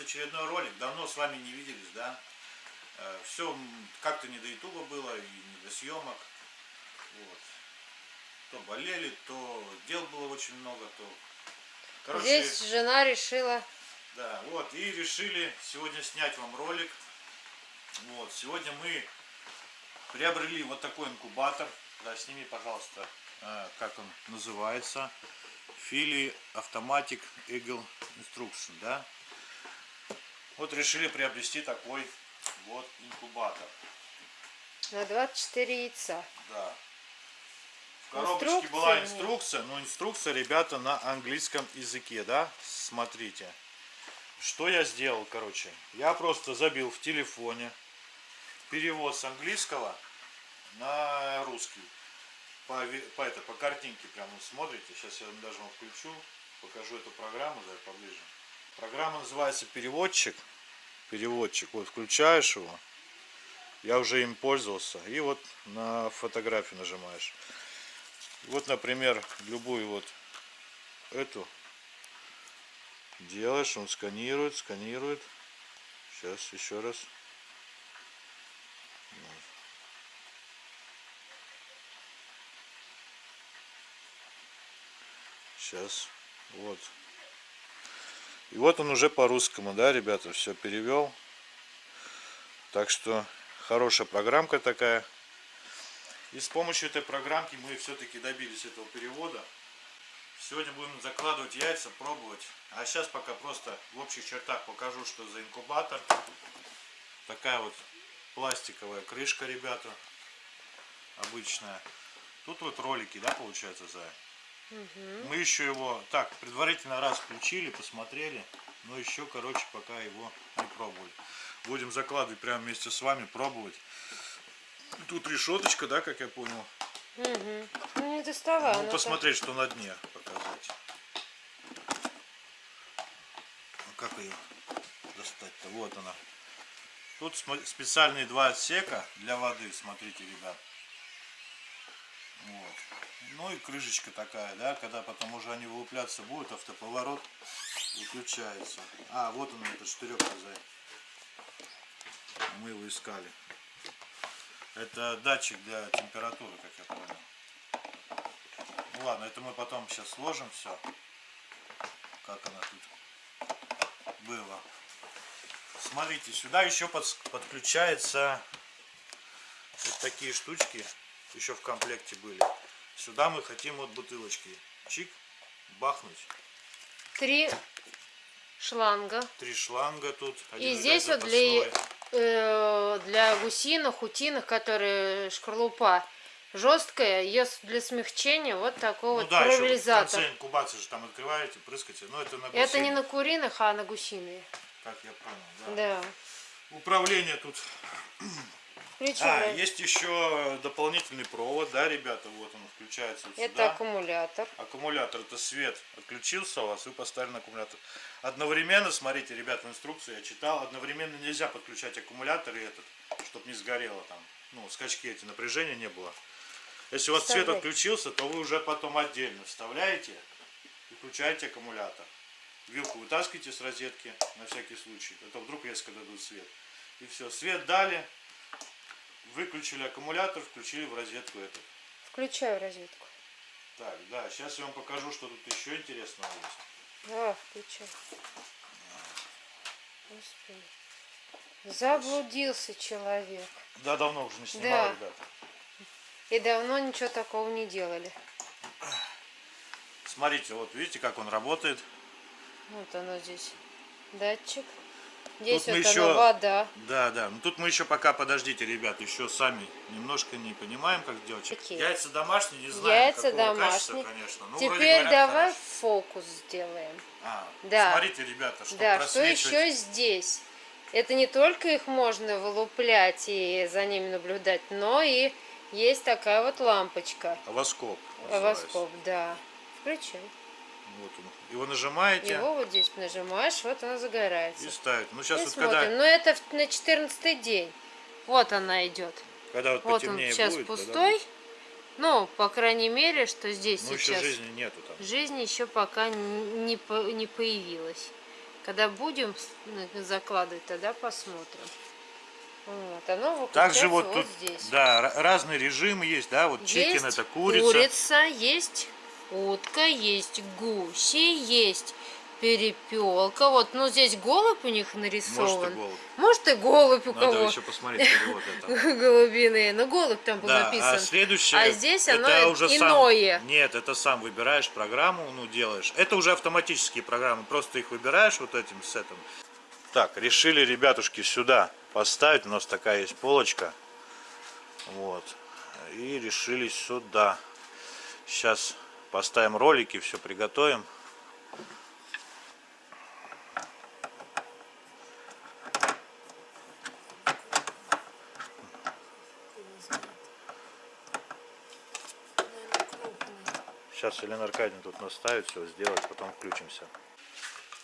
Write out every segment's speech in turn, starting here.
очередной ролик. Давно с вами не виделись, да? Все как-то не до ютуба было и не до съемок. Вот. То болели, то дел было очень много, то... Короче, Здесь жена решила... Да, вот, и решили сегодня снять вам ролик. Вот, сегодня мы приобрели вот такой инкубатор. Да, сними, пожалуйста, э, как он называется. Фили Automatic Eagle Instruction, да? Вот решили приобрести такой вот инкубатор. На 24 яйца. Да. В коробочке инструкция была инструкция, но инструкция, ребята, на английском языке, да? Смотрите. Что я сделал, короче? Я просто забил в телефоне перевод с английского на русский. По, по, это, по картинке прямо смотрите. Сейчас я даже вам включу, покажу эту программу да, поближе. Программа называется переводчик. Переводчик. Вот включаешь его. Я уже им пользовался. И вот на фотографию нажимаешь. Вот, например, любую вот эту делаешь, он сканирует, сканирует. Сейчас еще раз. Сейчас. Вот. И вот он уже по-русскому, да, ребята, все перевел. Так что хорошая программка такая. И с помощью этой программки мы все-таки добились этого перевода. Сегодня будем закладывать яйца, пробовать. А сейчас пока просто в общих чертах покажу, что за инкубатор. Такая вот пластиковая крышка, ребята. Обычная. Тут вот ролики, да, получается, за Угу. Мы еще его так предварительно раз включили, посмотрели, но еще, короче, пока его не пробовали. Будем закладывать прямо вместе с вами, пробовать. Тут решеточка, да, как я понял. Угу. Ну не доставай. Ну, посмотреть, что на дне показать. Ну, как ее достать-то? Вот она. Тут специальные два отсека для воды, смотрите, ребят. Ну и крышечка такая, да, когда потом уже они вылупляться будут, автоповорот выключается. А, вот он, этот штырек Мы его искали. Это датчик для температуры, как я понял. Ну ладно, это мы потом сейчас сложим все. Как она тут было. Смотрите, сюда еще под, подключается вот такие штучки еще в комплекте были. Сюда мы хотим вот бутылочки. Чик, бахнуть. Три шланга. Три шланга тут. И здесь вот для, э, для гусиных, утиных, которые шкарлупа жесткая, ее для смягчения вот такой ну, вот да, конце инкубации же там открываете, прыскаете. Но это на гусиных. Это не на куриных, а на гусиные. Как я понял, да. Да. Управление тут Причем, а, есть еще дополнительный провод, да, ребята, вот он включается вот Это сюда. аккумулятор. Аккумулятор, это свет отключился у вас, вы поставили на аккумулятор. Одновременно, смотрите, ребята, инструкцию я читал, одновременно нельзя подключать аккумулятор и этот, чтобы не сгорело там, ну, скачки эти, напряжения не было. Если у вас свет отключился, то вы уже потом отдельно вставляете и включаете аккумулятор. Вилку вытаскиваете с розетки на всякий случай, а то вдруг резко дадут свет. И все, свет дали, Выключили аккумулятор, включили в розетку эту. Включаю розетку. Так, да, сейчас я вам покажу, что тут еще интересного есть. Да, включай. Господи. Заблудился человек. Да, давно уже не снимал, да. ребята. И давно ничего такого не делали. Смотрите, вот видите, как он работает. Вот оно здесь. Датчик. Здесь тут вот мы еще, вода. Да, да. Ну тут мы еще пока, подождите, ребят, еще сами немножко не понимаем, как делать. Какие? Яйца домашние, не знаю, Яйца домашние. конечно. Ну, Теперь говорят, давай хорошо. фокус сделаем. А, да. смотрите, ребята, что Да, что еще здесь? Это не только их можно вылуплять и за ними наблюдать, но и есть такая вот лампочка. Авоскоп. Авоскоп, да. Включай. Вот он. Его нажимаете. Его вот здесь нажимаешь, вот она загорается. И ставит. Ну сейчас и вот смотрим. когда... Но это на 14 день. Вот она идет. Когда вот, вот он сейчас будет, пустой. Будет... Ну, по крайней мере, что здесь ну, сейчас... еще жизни нету там. Жизни еще пока не, не появилась. Когда будем закладывать, тогда посмотрим. Вот, оно Также вот вот тут, здесь. да, ра- разные режимы есть, да, вот чикен Есть это курица. есть утка, есть гуси, есть перепелка. Вот, ну здесь голубь у них нарисован. Может и голубь. Может и голубь у Надо кого. еще посмотреть перевод это. Голубиные. Ну голубь там был Да, написан. а следующее, А здесь это оно уже иное. Сам, нет, это сам выбираешь программу, ну делаешь. Это уже автоматические программы, просто их выбираешь вот этим сетом. Так, решили ребятушки сюда поставить, у нас такая есть полочка. Вот. И решили сюда. Сейчас поставим ролики, все приготовим. Сейчас Елена Аркадьевна тут наставит, все сделать, потом включимся.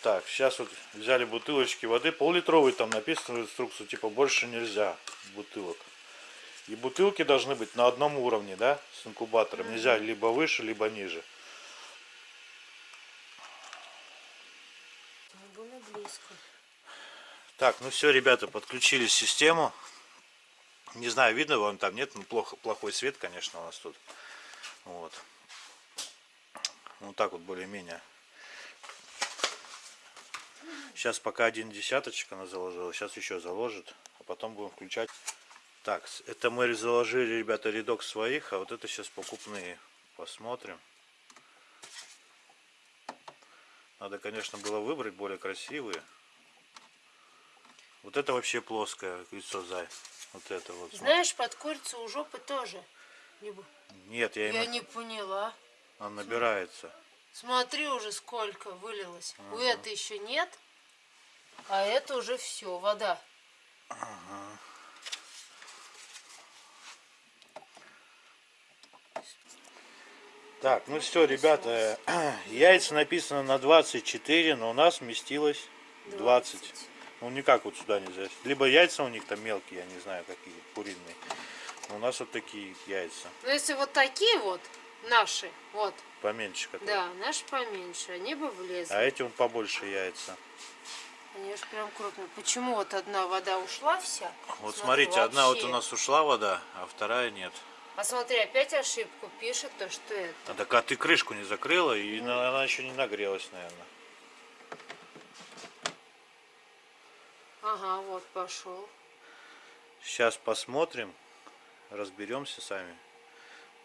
Так, сейчас вот взяли бутылочки воды, пол-литровый там написано в инструкции, типа больше нельзя бутылок. И бутылки должны быть на одном уровне, да, с инкубатором. Нельзя либо выше, либо ниже. Так, ну все, ребята, подключили систему. Не знаю, видно вам там, нет, ну плохо, плохой свет, конечно, у нас тут. Вот. Вот так вот более-менее. Сейчас пока один десяточек она заложила, сейчас еще заложит, а потом будем включать. Так, это мы заложили, ребята, рядок своих, а вот это сейчас покупные. Посмотрим. Надо, конечно, было выбрать более красивые. Вот это вообще плоское лицо зай. Вот это вот. Знаешь, под курицу у жопы тоже. Нет, я Я именно... не поняла. Он набирается. Смотри уже сколько вылилось. У этой еще нет, а это уже все, вода. Так, ну все, ребята, яйца написано на 24, но у нас вместилось 20. Ну никак вот сюда нельзя. Либо яйца у них там мелкие, я не знаю какие, куриные. Но у нас вот такие яйца, Но если вот такие вот, наши, вот, поменьше которые. да, наши поменьше, они бы влезли. А эти он побольше яйца. Они же прям крупные. Почему вот одна вода ушла вся? Вот Смотри, смотрите, одна вот вообще. у нас ушла вода, а вторая нет. А смотри, опять ошибку пишет, то что это. А так а ты крышку не закрыла, и на- она еще не нагрелась, наверное. Ага, вот пошел. Сейчас посмотрим, разберемся сами.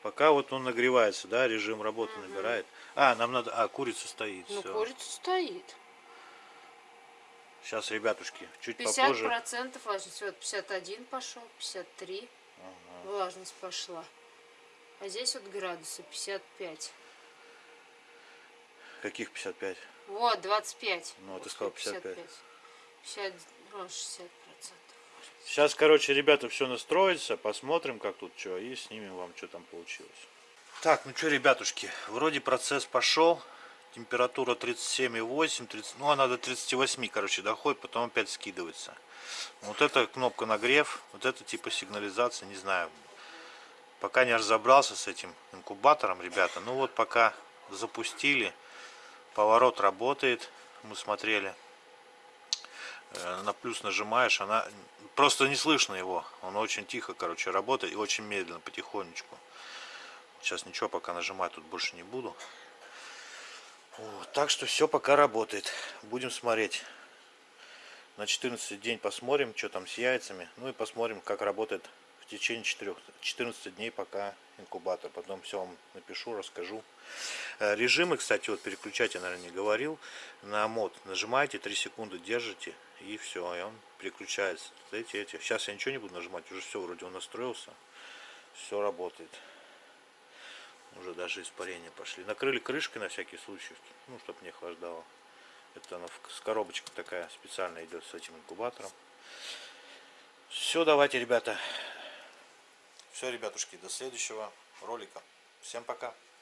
Пока вот он нагревается, да, режим работы набирает. А, нам надо, а, курица стоит. Ну, всё. курица стоит. Сейчас, ребятушки, чуть 50 попозже. процентов влажность. Вот 51 пошел, 53. Влажность пошла. А здесь вот градусы 55. Каких 55? Вот, 25. Ну, ты Вот сказал сколько, 55. 50, ну, 60 процентов. Сейчас, короче, ребята, все настроится, посмотрим, как тут что, и снимем вам, что там получилось. Так, ну что, ребятушки, вроде процесс пошел. Температура 37,8, 30, ну она до 38, короче, доходит, потом опять скидывается. Вот эта кнопка нагрев, вот это типа сигнализация, не знаю. Пока не разобрался с этим инкубатором, ребята. Ну вот пока запустили, поворот работает, мы смотрели. Э, На плюс нажимаешь, она просто не слышно его. Он очень тихо, короче, работает и очень медленно, потихонечку. Сейчас ничего пока нажимать тут больше не буду. Вот, так что все пока работает. Будем смотреть. На 14 день посмотрим, что там с яйцами. Ну и посмотрим, как работает течение 4, 14 дней пока инкубатор. Потом все вам напишу, расскажу. Э, Режимы, кстати, вот переключать я, наверное, не говорил. На мод нажимаете, 3 секунды держите и все, и он переключается. Эти, эти. Сейчас я ничего не буду нажимать, уже все, вроде он настроился. Все работает. Уже даже испарения пошли. Накрыли крышкой на всякий случай, ну, чтобы не охлаждало. Это она с коробочка такая специально идет с этим инкубатором. Все, давайте, ребята. Все, ребятушки, до следующего ролика. Всем пока.